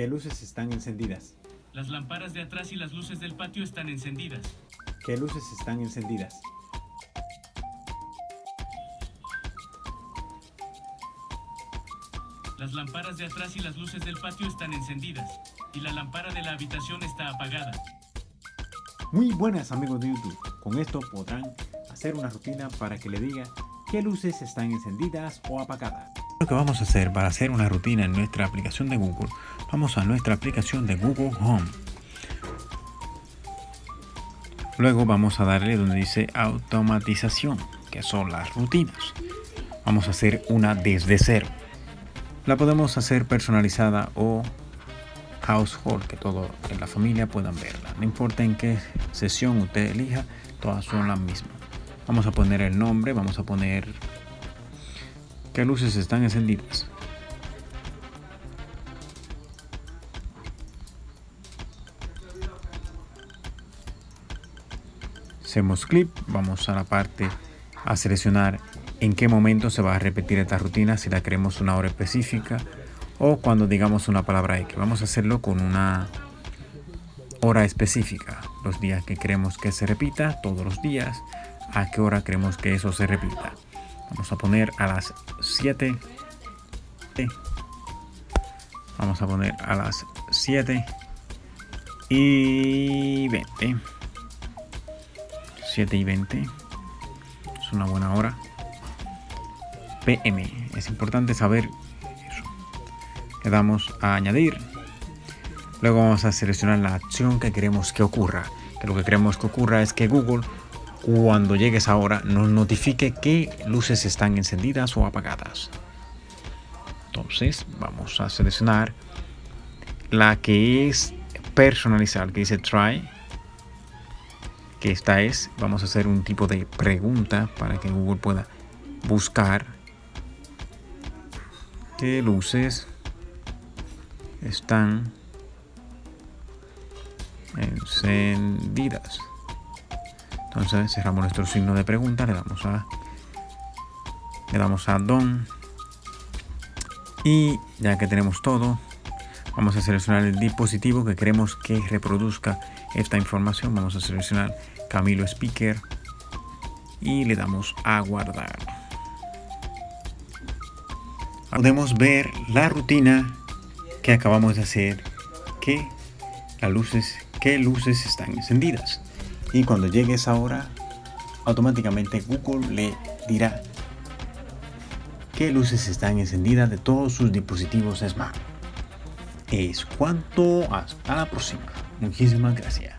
¿Qué luces están encendidas? Las lámparas de atrás y las luces del patio están encendidas. ¿Qué luces están encendidas? Las lámparas de atrás y las luces del patio están encendidas. Y la lámpara de la habitación está apagada. Muy buenas amigos de YouTube. Con esto podrán hacer una rutina para que le diga qué luces están encendidas o apagadas. Lo que vamos a hacer para hacer una rutina en nuestra aplicación de Google, vamos a nuestra aplicación de Google Home. Luego vamos a darle donde dice automatización, que son las rutinas. Vamos a hacer una desde cero. La podemos hacer personalizada o household, que todo en la familia puedan verla. No importa en qué sesión usted elija, todas son las mismas. Vamos a poner el nombre, vamos a poner qué luces están encendidas. Hacemos clic, vamos a la parte a seleccionar en qué momento se va a repetir esta rutina, si la queremos una hora específica o cuando digamos una palabra X. Vamos a hacerlo con una hora específica, los días que queremos que se repita, todos los días, a qué hora queremos que eso se repita. Vamos a poner a las 7. Vamos a poner a las 7 y 20. 7 y 20. Es una buena hora. PM. Es importante saber eso. Le damos a añadir. Luego vamos a seleccionar la acción que queremos que ocurra. Que lo que queremos que ocurra es que Google, cuando llegues ahora, nos notifique qué luces están encendidas o apagadas. Entonces vamos a seleccionar la que es personalizar, que dice try. Que esta es, vamos a hacer un tipo de pregunta para que Google pueda buscar qué luces están encendidas. Entonces cerramos nuestro signo de pregunta, le damos a le damos a don y ya que tenemos todo, vamos a seleccionar el dispositivo que queremos que reproduzca esta información. Vamos a seleccionar Camilo Speaker y le damos a guardar. Podemos ver la rutina que acabamos de hacer, que las luces, qué luces están encendidas. Y cuando llegue esa hora, automáticamente Google le dirá qué luces están encendidas de todos sus dispositivos Smart. Es cuanto hasta la próxima. Muchísimas gracias.